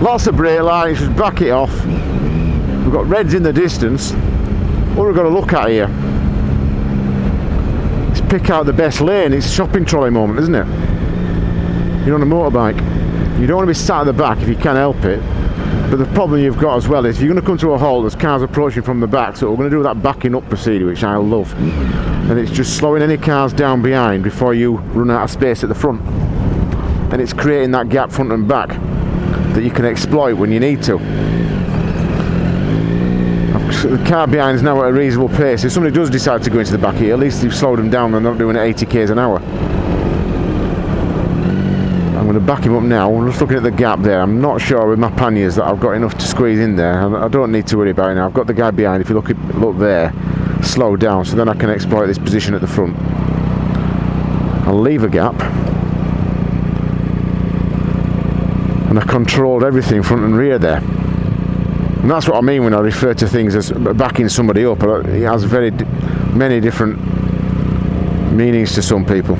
Lots of brake lights, just back it off. We've got reds in the distance. What we've got to look at here is pick out the best lane. It's shopping trolley moment, isn't it? You're on a motorbike. You don't want to be sat at the back if you can help it. But the problem you've got as well is if you're going to come to a halt, there's cars approaching from the back, so we're going to do that backing up procedure, which I love. And it's just slowing any cars down behind before you run out of space at the front. And it's creating that gap front and back that you can exploit when you need to. The car behind is now at a reasonable pace. If somebody does decide to go into the back here, at least you've slowed them down and they're not doing 80 k's an hour. Back him up now. I'm just looking at the gap there. I'm not sure with my panniers that I've got enough to squeeze in there. I don't need to worry about it now. I've got the guy behind. If you look look there, slow down, so then I can exploit this position at the front. I'll leave a gap. And I controlled everything front and rear there. And that's what I mean when I refer to things as backing somebody up. It has very many different meanings to some people.